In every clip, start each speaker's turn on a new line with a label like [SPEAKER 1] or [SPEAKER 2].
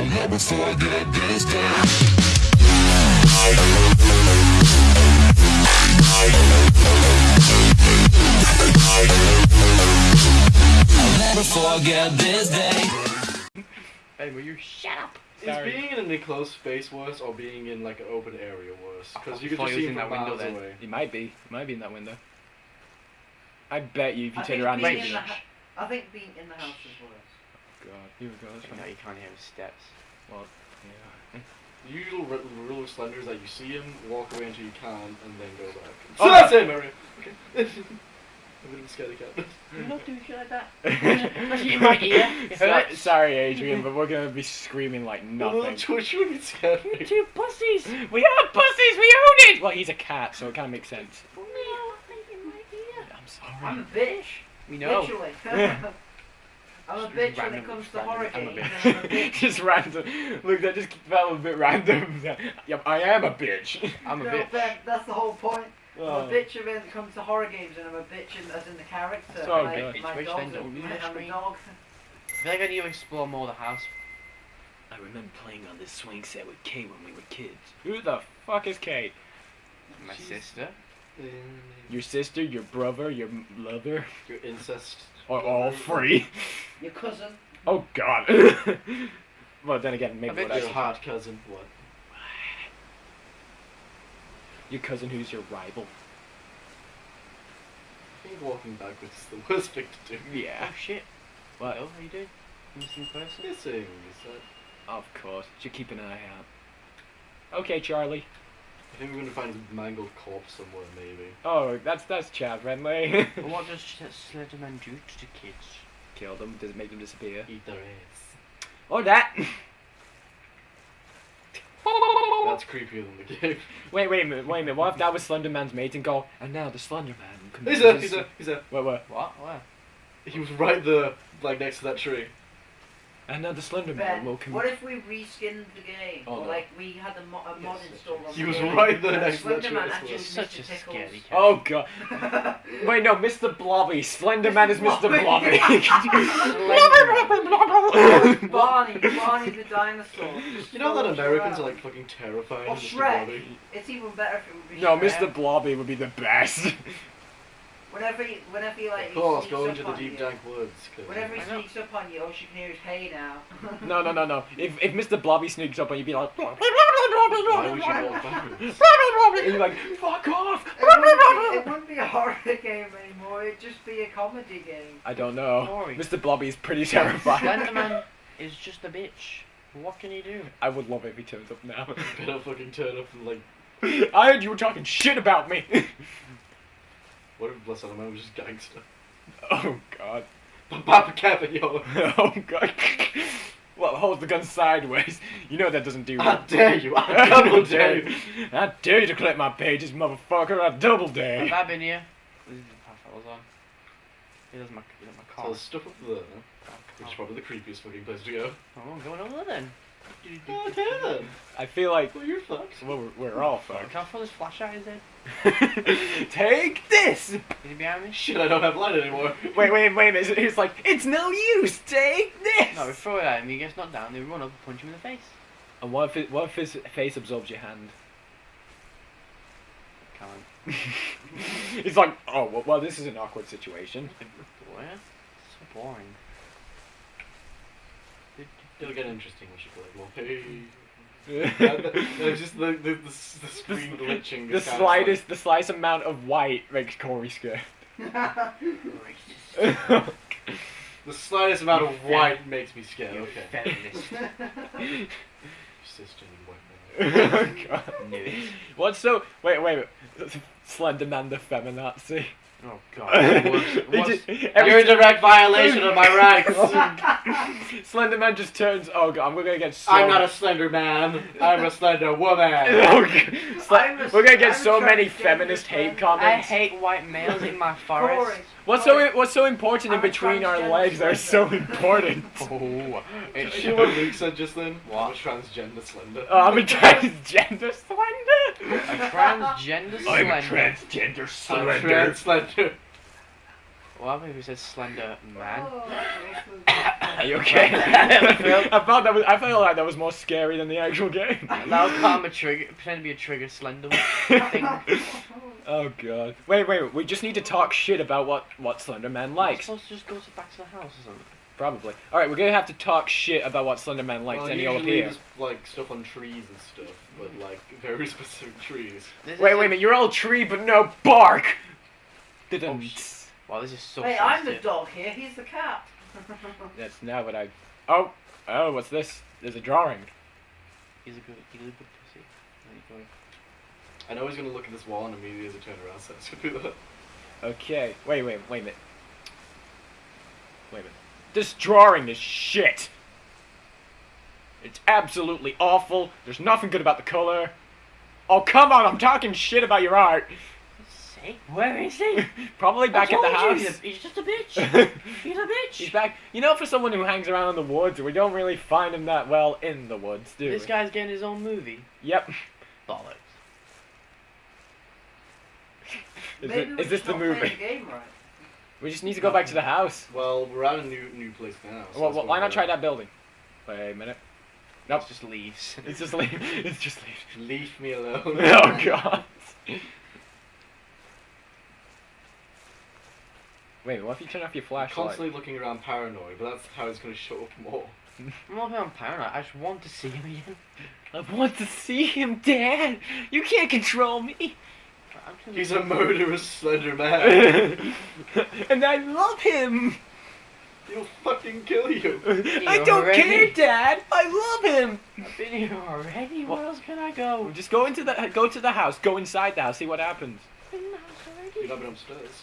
[SPEAKER 1] I'll never forget this day. I'll never forget this day.
[SPEAKER 2] Hey, will you shut up?
[SPEAKER 3] Is being in an enclosed space worse or being in like an open area worse? Because you oh,
[SPEAKER 2] can
[SPEAKER 3] just see him
[SPEAKER 2] in
[SPEAKER 3] from
[SPEAKER 2] that window
[SPEAKER 3] miles
[SPEAKER 2] then.
[SPEAKER 3] away.
[SPEAKER 4] He might be. It might be in that window. I bet you if you
[SPEAKER 5] I
[SPEAKER 4] turn around
[SPEAKER 5] being
[SPEAKER 4] and see
[SPEAKER 5] the I think being in the house is worse.
[SPEAKER 4] God, here we go. That's
[SPEAKER 2] No,
[SPEAKER 4] fine.
[SPEAKER 2] you can't hear his steps.
[SPEAKER 4] Well, yeah.
[SPEAKER 3] The usual r- rule of Slender is that you see him, walk away until you can, and then go back.
[SPEAKER 4] Oh,
[SPEAKER 3] So that's it, Mario. Okay. I'm a bit of a scaredy cat.
[SPEAKER 5] You're not doing shit like that.
[SPEAKER 2] Especially in my ear. It
[SPEAKER 4] So-
[SPEAKER 2] hurts.
[SPEAKER 4] sorry, Adrian, but we're gonna be screaming like
[SPEAKER 3] Well,
[SPEAKER 4] nothing.
[SPEAKER 3] Twitch you get scared. me.
[SPEAKER 2] Two pussies.
[SPEAKER 4] We are pussies. We own it. Well, he's a cat, so it kind of makes sense. I'm sorry.
[SPEAKER 5] I'm a bitch.
[SPEAKER 2] We know.
[SPEAKER 5] Literally. I'm a bitch when it comes to horror games. I'm a bitch.
[SPEAKER 4] just random. Look, that just felt a bit random. yep, I am a bitch.
[SPEAKER 2] I'm a
[SPEAKER 5] no,
[SPEAKER 2] bitch.
[SPEAKER 5] Ben, that's the whole point. I'm
[SPEAKER 4] Oh.
[SPEAKER 5] a bitch when it comes to horror games, and I'm a bitch in, as in the character.
[SPEAKER 4] So
[SPEAKER 5] like,
[SPEAKER 4] good.
[SPEAKER 5] My
[SPEAKER 2] Which
[SPEAKER 5] dog's
[SPEAKER 2] then
[SPEAKER 5] a, my,
[SPEAKER 2] touch
[SPEAKER 5] I'm a
[SPEAKER 2] me.
[SPEAKER 5] dog.
[SPEAKER 2] I feel like I need to explore more of the house.
[SPEAKER 4] I remember playing on this swing set with Kay when we were kids. Who the fuck is Kay?
[SPEAKER 2] My
[SPEAKER 3] Jeez.
[SPEAKER 2] sister.
[SPEAKER 4] Your sister, your brother, your m- lover,
[SPEAKER 3] Your incest.
[SPEAKER 4] Or all three?
[SPEAKER 5] Your cousin.
[SPEAKER 4] Oh God. well, then again, maybe
[SPEAKER 2] I bet
[SPEAKER 4] what I
[SPEAKER 3] Your hot cousin. What?
[SPEAKER 4] Your cousin, who's your rival?
[SPEAKER 3] I think walking backwards is the worst thing to do.
[SPEAKER 4] Yeah.
[SPEAKER 2] Oh shit.
[SPEAKER 4] What?
[SPEAKER 2] Hello, how you doing? Missing person?
[SPEAKER 3] Missing. Is that?
[SPEAKER 4] Of course. you should keep an eye out. Okay, Charlie.
[SPEAKER 3] I think we're gonna find a mangled corpse somewhere, maybe.
[SPEAKER 4] Oh, that's that's Chad friendly.
[SPEAKER 2] But what does Slenderman do to kids?
[SPEAKER 4] Kill them. Does it make them disappear?
[SPEAKER 3] Eat their ass.
[SPEAKER 4] Or that.
[SPEAKER 3] That's creepier than the game.
[SPEAKER 4] wait, wait a minute. Wait a minute. What if that was Slenderman's mate and go? And now the Slenderman. can
[SPEAKER 3] He's a, he's a, he's a.
[SPEAKER 4] What? What?
[SPEAKER 2] What? Where?
[SPEAKER 3] He was right there, like next to that tree.
[SPEAKER 4] And now the Slenderman
[SPEAKER 5] Ben,
[SPEAKER 4] will come.
[SPEAKER 5] what if we reskinned the game?
[SPEAKER 3] Oh,
[SPEAKER 5] or
[SPEAKER 3] no.
[SPEAKER 5] like we had a, mo- a mod
[SPEAKER 3] Yes,
[SPEAKER 5] installed on
[SPEAKER 3] He
[SPEAKER 5] the
[SPEAKER 3] was
[SPEAKER 5] game.
[SPEAKER 3] right there
[SPEAKER 5] and
[SPEAKER 3] next to that tree.
[SPEAKER 5] Slenderman actually
[SPEAKER 3] swear.
[SPEAKER 5] was
[SPEAKER 2] Such a
[SPEAKER 5] Mr.
[SPEAKER 2] scary
[SPEAKER 5] Tickles.
[SPEAKER 2] cat.
[SPEAKER 4] Oh god. Wait, no, Mr. Blobby. Slender Man is Mr.
[SPEAKER 5] Blobby.
[SPEAKER 4] Blobby.
[SPEAKER 5] Barney, Barney the dinosaur.
[SPEAKER 3] You know that Americans are like fucking terrifying.
[SPEAKER 5] Or
[SPEAKER 3] of Mr.
[SPEAKER 5] Shrek. It's even better if it would be
[SPEAKER 4] no,
[SPEAKER 5] Shrek.
[SPEAKER 4] Mr. Blobby would be the best.
[SPEAKER 5] Whenever he, whenever he like,
[SPEAKER 3] Of course, go into the deep
[SPEAKER 5] you.
[SPEAKER 3] dank woods. 'cause-
[SPEAKER 5] Whenever he sneaks up on you, all you can hear is "Hey now."
[SPEAKER 4] no, no, no, no. If if Mr. Blobby sneaks up on you, you'd be like.
[SPEAKER 3] Why would you walk backwards?
[SPEAKER 4] and you're like, fuck off!
[SPEAKER 5] It wouldn't, be, it wouldn't be a horror game anymore. It'd just be a comedy game.
[SPEAKER 4] I don't know.
[SPEAKER 2] Sorry.
[SPEAKER 4] Mr. Blobby is pretty terrifying.
[SPEAKER 2] Slenderman is just a bitch. What can he do?
[SPEAKER 4] I would love it if he turns up now.
[SPEAKER 3] Better fucking turn up and like.
[SPEAKER 4] I heard you were talking shit about me.
[SPEAKER 3] What if Blessed Man was just gangster?
[SPEAKER 4] oh god.
[SPEAKER 3] Papa Kevin, yo.
[SPEAKER 4] Oh god. Well, hold the gun sideways. You know that doesn't do
[SPEAKER 3] I
[SPEAKER 4] well.
[SPEAKER 3] dare you. I double dare you.
[SPEAKER 4] I dare you to collect my pages, motherfucker. I double dare.
[SPEAKER 2] Have I been here? This is the path I was on. Here's my, here's my
[SPEAKER 3] So
[SPEAKER 2] car.
[SPEAKER 3] there's stuff up there, which is probably the creepiest fucking place to go.
[SPEAKER 2] Oh, I'm going over there then.
[SPEAKER 3] Okay then.
[SPEAKER 4] I feel like
[SPEAKER 3] Well, you're fucked.
[SPEAKER 4] well, we're, we're all
[SPEAKER 2] Can
[SPEAKER 4] fucked.
[SPEAKER 2] I throw this flash at his head?
[SPEAKER 4] Take this.
[SPEAKER 2] Is he behind me?
[SPEAKER 3] Shit, I don't have light anymore.
[SPEAKER 4] Wait, wait, wait a minute. It's like it's no use. Take this.
[SPEAKER 2] No, we throw it at him, he gets knocked down, then we run up and punch him in the face.
[SPEAKER 4] And what if it, what if his face absorbs your hand?
[SPEAKER 2] Can't.
[SPEAKER 4] It's like, oh well, well, this is an awkward situation.
[SPEAKER 2] Boy, so boring.
[SPEAKER 3] It'll get interesting when she plays more. Hey. There's just the, the, the, the screen glitching.
[SPEAKER 4] The
[SPEAKER 3] is kinda
[SPEAKER 4] slightest, the slightest amount of white makes Corey scared.
[SPEAKER 3] The slightest amount of white makes me scared.
[SPEAKER 2] You
[SPEAKER 3] Okay.
[SPEAKER 2] feminist.
[SPEAKER 3] Sister and white man.
[SPEAKER 4] oh god. What's so? Wait, wait. wait. Slenderman the feminazi.
[SPEAKER 2] Oh god. What's,
[SPEAKER 4] He
[SPEAKER 2] what's,
[SPEAKER 3] You're
[SPEAKER 4] every-
[SPEAKER 3] in direct violation of my rights.
[SPEAKER 4] Slenderman just turns. Oh god, we're gonna get so.
[SPEAKER 3] I'm not a slender man. I'm a slender woman.
[SPEAKER 4] Oh, God. Sle-
[SPEAKER 5] I'm a-
[SPEAKER 4] we're gonna get
[SPEAKER 5] I'm
[SPEAKER 4] so many feminist hate comments.
[SPEAKER 2] I hate white males in my forest.
[SPEAKER 5] Corey,
[SPEAKER 4] What's so what's so important in
[SPEAKER 5] I'm a
[SPEAKER 4] between our
[SPEAKER 5] transgender
[SPEAKER 4] legs are so important.
[SPEAKER 2] Oh, it's
[SPEAKER 3] You know what Luke said just then?
[SPEAKER 2] What?
[SPEAKER 3] I'm a transgender slender.
[SPEAKER 4] Oh, I'm a transgender slender.
[SPEAKER 2] a transgender slender.
[SPEAKER 4] transgender
[SPEAKER 3] I'm trans slender.
[SPEAKER 2] What happened if we said slender man?
[SPEAKER 5] Oh,
[SPEAKER 4] Are you okay? I thought that was. I felt like that was more scary than the actual game.
[SPEAKER 2] That was part of a trigger. Pretend to be a trigger slender thing.
[SPEAKER 4] oh god. Wait, wait. We just need to talk shit about what what Slender Man
[SPEAKER 2] Am I
[SPEAKER 4] likes.
[SPEAKER 2] supposed to just go to back to the house or something?
[SPEAKER 4] Probably. All right, we're gonna have to talk shit about what Slender Man likes,
[SPEAKER 3] well,
[SPEAKER 4] and he'll
[SPEAKER 3] usually
[SPEAKER 4] appear.
[SPEAKER 3] just like stuff on trees and stuff, but like very specific trees.
[SPEAKER 2] This
[SPEAKER 4] Wait, wait a minute. You're all tree, but no bark. Oh, Didn't.
[SPEAKER 2] sh- Wow, this is so
[SPEAKER 5] Hey, I'm the
[SPEAKER 2] sensitive.
[SPEAKER 5] dog here. He's the cat.
[SPEAKER 4] That's not what I. Oh, oh, what's this? There's a drawing.
[SPEAKER 2] He's a good, he's a good pussy. There you
[SPEAKER 3] I know he's gonna look at this wall and immediately as I turn around, so it's gonna do that.
[SPEAKER 4] Okay. Wait, wait, wait a minute. Wait a minute. This drawing is shit. It's absolutely awful. There's nothing good about the color. Oh, come on, I'm talking shit about your art.
[SPEAKER 2] Go. Say, where is he?
[SPEAKER 4] Probably back at the
[SPEAKER 2] told you,
[SPEAKER 4] house.
[SPEAKER 2] He's just a bitch. He's a bitch.
[SPEAKER 4] He's back. You know, for someone who hangs around in the woods, we don't really find him that well in the woods, do
[SPEAKER 2] This
[SPEAKER 4] we?
[SPEAKER 2] guy's getting his own movie.
[SPEAKER 4] Yep.
[SPEAKER 2] Bollocks.
[SPEAKER 4] Is,
[SPEAKER 5] Maybe
[SPEAKER 4] it,
[SPEAKER 5] we
[SPEAKER 4] is this the
[SPEAKER 5] not play
[SPEAKER 4] movie?
[SPEAKER 5] The game right.
[SPEAKER 4] We just need to go back to the house.
[SPEAKER 3] Well, we're at a new new place now. so
[SPEAKER 4] Well,
[SPEAKER 3] that's
[SPEAKER 4] well, why not
[SPEAKER 3] we're-
[SPEAKER 4] try that building? Wait a minute. Nope.
[SPEAKER 2] It's just leaves.
[SPEAKER 4] It's just leave. It's just leave.
[SPEAKER 3] Leave me alone.
[SPEAKER 4] Oh god. Wait, what if you turn off your flashlight?
[SPEAKER 3] Constantly looking around paranoid, but that's how it's gonna show up more.
[SPEAKER 2] I'm not being paranoid. I just want to see him again.
[SPEAKER 4] I want to see him, Dad. You can't control me.
[SPEAKER 3] He's a murderous slender man.
[SPEAKER 4] and I love him.
[SPEAKER 3] He'll fucking kill you.
[SPEAKER 4] I don't
[SPEAKER 2] already-
[SPEAKER 4] care, Dad. I love him.
[SPEAKER 2] I've been here already.
[SPEAKER 4] What?
[SPEAKER 2] Where else can I go?
[SPEAKER 4] Just go into the go to the house. Go inside the house. See what happens.
[SPEAKER 2] Been in the house already.
[SPEAKER 3] You've not been upstairs.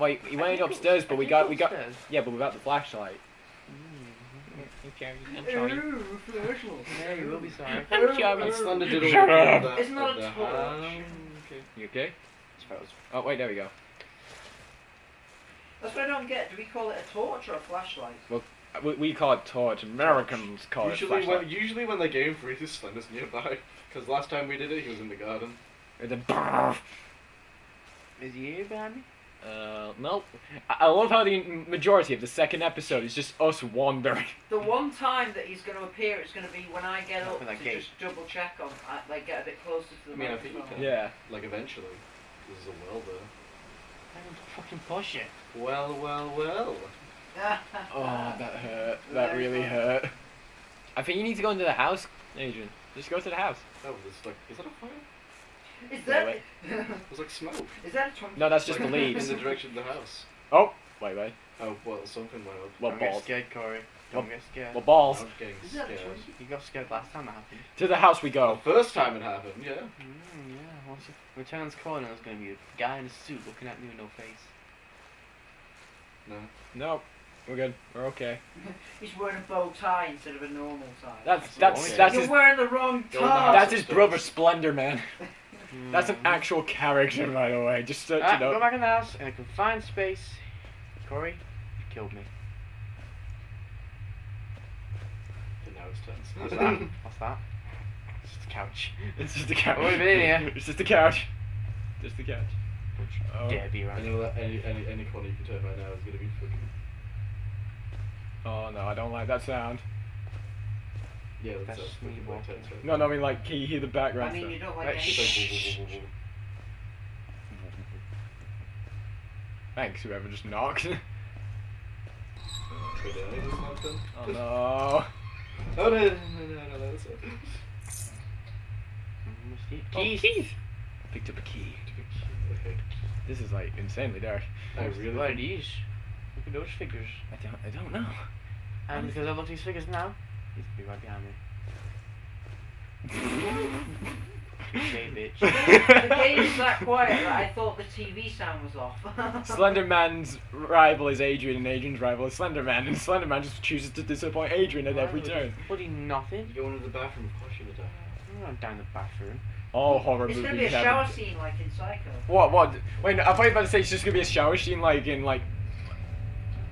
[SPEAKER 4] Well, he
[SPEAKER 2] I
[SPEAKER 4] went
[SPEAKER 2] did
[SPEAKER 4] upstairs, but we got
[SPEAKER 2] go
[SPEAKER 4] we got
[SPEAKER 2] upstairs.
[SPEAKER 4] yeah, but without the flashlight.
[SPEAKER 2] Mm, okay, I'm sorry.
[SPEAKER 5] Ooh, flashlight.
[SPEAKER 2] Yeah, you will be sorry.
[SPEAKER 4] I'm sorry.
[SPEAKER 3] And Slender did
[SPEAKER 4] Shut up.
[SPEAKER 5] It's not a torch.
[SPEAKER 3] house.
[SPEAKER 2] okay.
[SPEAKER 4] You okay? Oh wait, there we go.
[SPEAKER 5] That's what I don't get. Do we call it a torch or a flashlight?
[SPEAKER 4] We, we call it torch. Americans call
[SPEAKER 3] Usually
[SPEAKER 4] it
[SPEAKER 3] when,
[SPEAKER 4] flashlight.
[SPEAKER 3] usually when the game freezes, Slender's nearby. Because last time we did it, he was in the garden.
[SPEAKER 4] And then,
[SPEAKER 2] Is he here behind me?
[SPEAKER 4] Uh, nope. I, I love how the majority of the second episode is just us wandering.
[SPEAKER 5] The one time that he's going to appear, is going to be when I get
[SPEAKER 2] Open
[SPEAKER 5] up
[SPEAKER 2] that
[SPEAKER 5] to
[SPEAKER 2] gate.
[SPEAKER 5] just double check on, like get a bit closer to the
[SPEAKER 3] I mean, I think you can.
[SPEAKER 4] Yeah.
[SPEAKER 3] Like eventually. There's a well there.
[SPEAKER 2] I don't fucking push it.
[SPEAKER 3] Well, well, well.
[SPEAKER 4] Oh, that hurt. That
[SPEAKER 5] Very
[SPEAKER 4] really hurt. I think you need to go into the house, Adrian. Just go to the house.
[SPEAKER 3] Oh, there's like, is that a fire?
[SPEAKER 5] Is that
[SPEAKER 3] There's like smoke.
[SPEAKER 5] is that a 20?
[SPEAKER 4] No, that's just the
[SPEAKER 3] Like,
[SPEAKER 4] leaves.
[SPEAKER 3] In the direction of the house.
[SPEAKER 4] Oh, wait, wait.
[SPEAKER 3] Oh, well, something went up.
[SPEAKER 4] Well,
[SPEAKER 2] don't get
[SPEAKER 4] balls.
[SPEAKER 2] scared, Corey. Don't get scared.
[SPEAKER 4] Well, balls.
[SPEAKER 3] I'm getting
[SPEAKER 5] Is that a
[SPEAKER 3] scared.
[SPEAKER 5] 20?
[SPEAKER 2] You got scared last time that happened.
[SPEAKER 4] To the house we
[SPEAKER 3] The
[SPEAKER 4] go.
[SPEAKER 3] first time it happened, yeah.
[SPEAKER 2] Mm, yeah. Once you we turn this corner, there's gonna be a guy in a suit looking at me with no face.
[SPEAKER 3] No.
[SPEAKER 4] No, we're good. We're okay.
[SPEAKER 5] He's wearing a bow tie instead of a normal tie.
[SPEAKER 4] That's
[SPEAKER 2] That's
[SPEAKER 4] that's
[SPEAKER 2] okay.
[SPEAKER 4] that's
[SPEAKER 5] You're
[SPEAKER 4] his
[SPEAKER 5] wearing the wrong
[SPEAKER 3] Go in the
[SPEAKER 5] tie.
[SPEAKER 4] that's his brother Splendor Man. That's an actual character, by the way. Just so
[SPEAKER 2] Ah,
[SPEAKER 4] you
[SPEAKER 2] go
[SPEAKER 4] know.
[SPEAKER 2] back in the house in a confined space. Corey, you killed me.
[SPEAKER 3] And now it's tense.
[SPEAKER 2] What's that? What's that? It's just a couch.
[SPEAKER 4] It's just a couch.
[SPEAKER 2] Oh, we've been here.
[SPEAKER 4] It's just a couch. Just a couch. Oh.
[SPEAKER 2] Dare be
[SPEAKER 3] I
[SPEAKER 2] around.
[SPEAKER 3] know that any, any, any corner you can turn right now is gonna be fucking.
[SPEAKER 4] oh no, I don't like that sound.
[SPEAKER 3] Yeah, that's,
[SPEAKER 2] That's
[SPEAKER 3] that's
[SPEAKER 2] me
[SPEAKER 3] fucking like
[SPEAKER 2] walking.
[SPEAKER 3] tense right
[SPEAKER 4] No, no, I mean like, can you hear the background
[SPEAKER 5] I mean,
[SPEAKER 4] stuff?
[SPEAKER 5] you don't like
[SPEAKER 4] Right,
[SPEAKER 5] any-.
[SPEAKER 4] Thanks, whoever just knocked.
[SPEAKER 3] Wait, did I just knock them?
[SPEAKER 4] oh no.
[SPEAKER 3] Oh no, no, no, no, no, that's it.
[SPEAKER 2] Mm,
[SPEAKER 4] Keys.
[SPEAKER 2] Keys.
[SPEAKER 4] Picked up a key.
[SPEAKER 3] Okay.
[SPEAKER 4] This is like insanely dark.
[SPEAKER 3] I really
[SPEAKER 2] What are
[SPEAKER 3] think-
[SPEAKER 2] these? Look at those figures.
[SPEAKER 4] I don't. I don't know.
[SPEAKER 2] And because I look at these figures now, he's gonna be right behind me. Okay, bitch.
[SPEAKER 5] the game is that quiet that I thought the TV sound was off.
[SPEAKER 4] Slender Man's rival is Adrian, and Adrian's rival is Slender Man, and Slender Man just chooses to disappoint Adrian at every turn.
[SPEAKER 2] Bloody nothing.
[SPEAKER 3] You go into the bathroom, of course you're gonna die.
[SPEAKER 2] I'm not down the bathroom.
[SPEAKER 4] Oh, horror
[SPEAKER 5] it's
[SPEAKER 4] movies.
[SPEAKER 5] gonna be a
[SPEAKER 4] have
[SPEAKER 5] shower scene like in Psycho.
[SPEAKER 4] What? What? Wait, no, I thought you were about to say it's just gonna be a shower scene, like in like.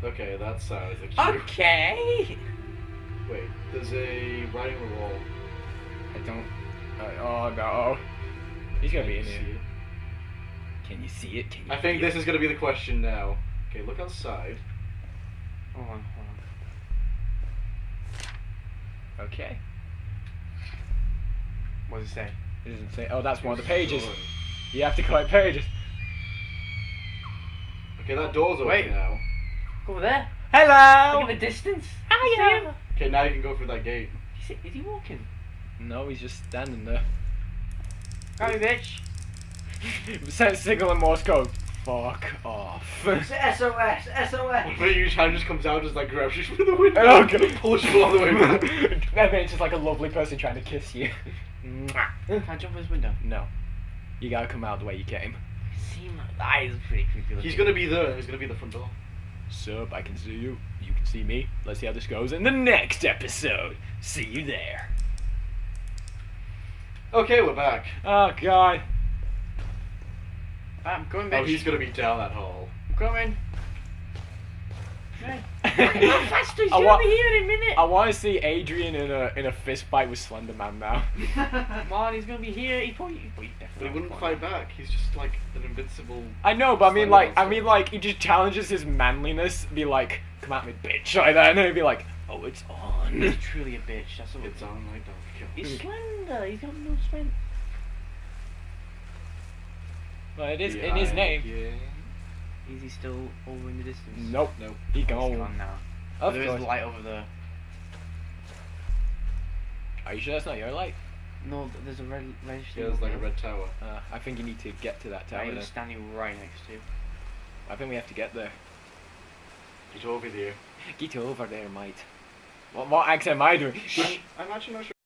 [SPEAKER 3] Okay, that sounds like.
[SPEAKER 2] Okay.
[SPEAKER 3] Wait, there's a writing on the wall.
[SPEAKER 4] I don't. Uh, oh no. He's gonna
[SPEAKER 3] Can
[SPEAKER 4] be in here.
[SPEAKER 3] it?
[SPEAKER 4] Can you see it? Can you
[SPEAKER 3] I think this is gonna be the question now. Okay, look outside.
[SPEAKER 2] Hold on, hold on.
[SPEAKER 4] Okay.
[SPEAKER 2] What does it say?
[SPEAKER 4] It doesn't say. Oh, that's one of the pages. You have to collect pages.
[SPEAKER 3] Okay, that door's open
[SPEAKER 2] Wait.
[SPEAKER 3] now.
[SPEAKER 2] Over there.
[SPEAKER 4] Hello.
[SPEAKER 2] Look at the distance.
[SPEAKER 4] Hiya.
[SPEAKER 3] Okay, now you can go through that gate.
[SPEAKER 2] Is he, is he walking?
[SPEAKER 4] No, he's just standing there.
[SPEAKER 2] Come here, bitch.
[SPEAKER 4] Send signal in Morse code. Fuck off.
[SPEAKER 5] It's SOS, SOS.
[SPEAKER 3] But your hand just comes out, just like grabs you through the window,
[SPEAKER 4] Oh, God.
[SPEAKER 3] pulls you all the way back.
[SPEAKER 4] and then it's just like a lovely person trying to kiss you. Mwah.
[SPEAKER 2] Can I jump in his window?
[SPEAKER 4] no. You gotta come out the way you came.
[SPEAKER 2] Seem that is pretty creepy looking.
[SPEAKER 3] He's gonna be there. He's gonna be the front door.
[SPEAKER 4] Sup, I can see you. You can see me. Let's see how this goes in the next episode. See you there.
[SPEAKER 3] Okay, we're back.
[SPEAKER 4] Oh god.
[SPEAKER 2] I'm going,
[SPEAKER 3] Oh, he's gonna be down that hall.
[SPEAKER 2] I'm coming. Hey. How fast he's
[SPEAKER 4] I
[SPEAKER 2] gonna
[SPEAKER 4] wa-
[SPEAKER 2] be here in a minute.
[SPEAKER 4] I want to see Adrian in a in a fist fight with Slender Man now.
[SPEAKER 2] Come on, he's gonna be here. He probably, he probably
[SPEAKER 3] But he wouldn't
[SPEAKER 2] won't.
[SPEAKER 3] fight back. He's just like an invincible.
[SPEAKER 4] I know, but I mean
[SPEAKER 3] Slender
[SPEAKER 4] like I mean like he just challenges his manliness. Be like, come at me, bitch, like that, and then he'd be like, oh, it's on.
[SPEAKER 2] He's truly a bitch. That's what
[SPEAKER 3] It's on like don't kill.
[SPEAKER 2] He's slender. He's got no strength.
[SPEAKER 4] well, it is in his name.
[SPEAKER 2] Is he still over in the distance?
[SPEAKER 4] Nope.
[SPEAKER 3] Nope.
[SPEAKER 4] He
[SPEAKER 2] He's
[SPEAKER 4] gone.
[SPEAKER 2] gone now.
[SPEAKER 4] Of
[SPEAKER 2] there is
[SPEAKER 4] course.
[SPEAKER 2] light over there.
[SPEAKER 4] Are you sure that's not your light?
[SPEAKER 2] No, there's a red, red
[SPEAKER 3] Yeah, there's like a red tower.
[SPEAKER 4] Uh, I think you need to get to that tower.
[SPEAKER 2] I
[SPEAKER 4] tower.
[SPEAKER 2] am standing right next to. you.
[SPEAKER 4] I think we have to get there.
[SPEAKER 3] Get over there.
[SPEAKER 4] Get over there, mate. What, what accent am I doing?
[SPEAKER 3] I'm, I'm actually not sure.